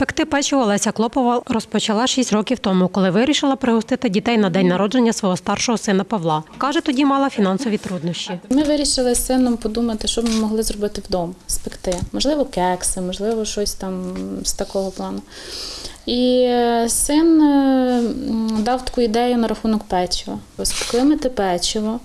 Пекти печиво Леся Клопова розпочала 6 років тому, коли вирішила пригостити дітей на день народження свого старшого сина Павла. Каже, тоді мала фінансові труднощі. Ми вирішили з сином подумати, що ми могли зробити вдома, спекти. Можливо, кекси, можливо, щось там з такого плану. І е, син е, дав таку ідею на рахунок печива. Спекли ми те печиво.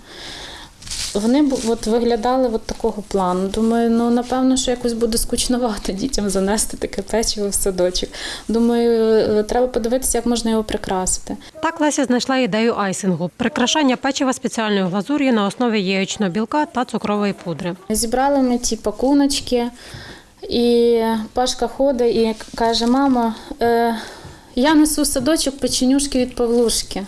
Вони от виглядали от такого плану. Думаю, ну напевно, що якось буде скучновато дітям занести таке печиво в садочок. Думаю, е, треба подивитися, як можна його прикрасити. Так Леся знайшла ідею айсингу прикрашання печива спеціальною глазур'ю на основі яєчного білка та цукрової пудри. Зібрали ми ті пакуночки, і Пашка ходить і каже: мама, е, я несу в садочок печенюшки від Павлушки.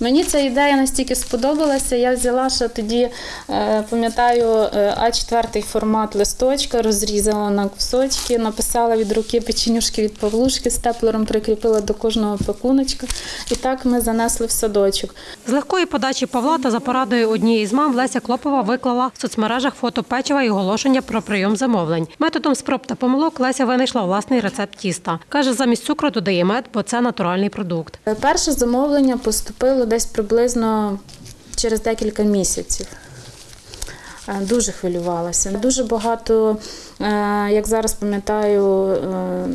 Мені ця ідея настільки сподобалася. Я взяла ще тоді, е, пам'ятаю, е, А4 формат листочка, розрізала на кусочки, написала від руки печенюшки від Павлушки, степлером прикріпила до кожного пакуночка. І так ми занесли в садочок. З легкої подачі Павла та за порадою однієї з мам Леся Клопова виклала в соцмережах фото печива і оголошення про прийом замовлень. Методом спроб та помилок Леся винайшла власний рецепт тіста. Каже, замість цукру додає мед, бо це натуральний продукт. Перше замовлення поступило десь приблизно через декілька місяців. Е, Дуже хвилювалася. Дуже багато, е, як зараз пам'ятаю, е,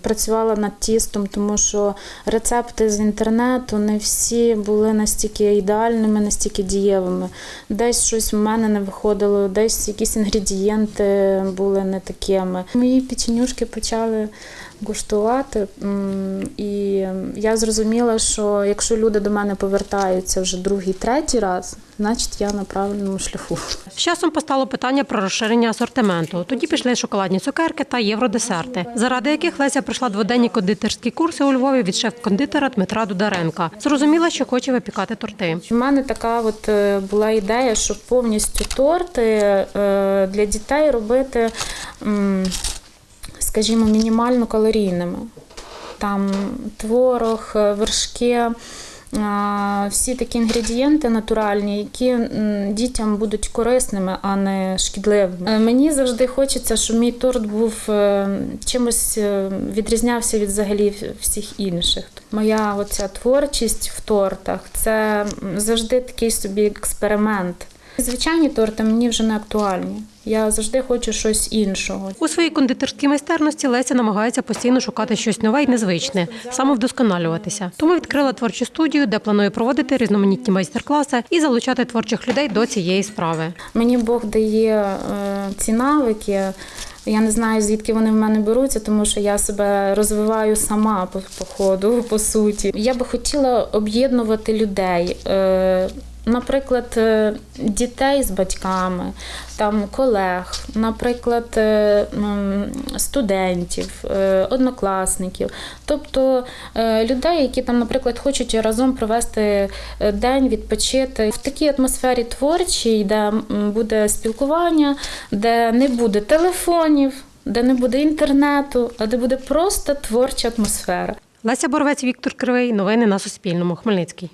працювала над тістом, тому що рецепти з інтернету не всі були настільки ідеальними, настільки дієвими. Десь щось в мене не виходило, десь якісь інгредієнти були не такими. Мої печенюшки почали гуштувати, і я зрозуміла, що якщо люди до мене повертаються вже другий, третій раз, значить я на правильному шляху. З часом постало питання про розширення асортименту. Тоді пішли шоколадні цукерки та євродесерти, заради яких Леся пройшла дводенні кондитерські курси у Львові від шеф-кондитера Дмитра Дударенка. Зрозуміла, що хоче випікати торти. У мене така от е, була ідея, щоб повністю торти е, для дітей робити, скажімо, мінімально калорійними. Там творог, е, вершки. Всі такі інгредієнти натуральні, які дітям будуть корисними, а не шкідливими. Е, Мені завжди хочеться, щоб мій торт був е, чимось е, відрізнявся від взагалі всіх інших. Моя оця творчість в тортах це завжди такий собі експеримент. Звичайні торти мені вже не актуальні. Я завжди хочу щось іншого. У своїй кондитерській майстерності Леся намагається постійно шукати щось нове і незвичне, самовдосконалюватися. Тому відкрила творчу студію, де планує проводити різноманітні майстер-класи і залучати творчих людей до цієї справи. Мені Бог дає е, ці навики. Я не знаю, звідки вони в мене беруться, тому що я себе розвиваю сама по, по ходу, по суті. Я би хотіла об'єднувати людей. Наприклад, е, дітей з батьками, там колег, наприклад, е, студентів, е, однокласників, тобто людей, які там, наприклад, хочуть разом провести день, відпочити в такій атмосфері творчій, де буде спілкування, де не буде телефонів, де не буде інтернету, а де буде просто творча атмосфера. Леся Боровець, Віктор Кривий. Новини на Суспільному. Хмельницький.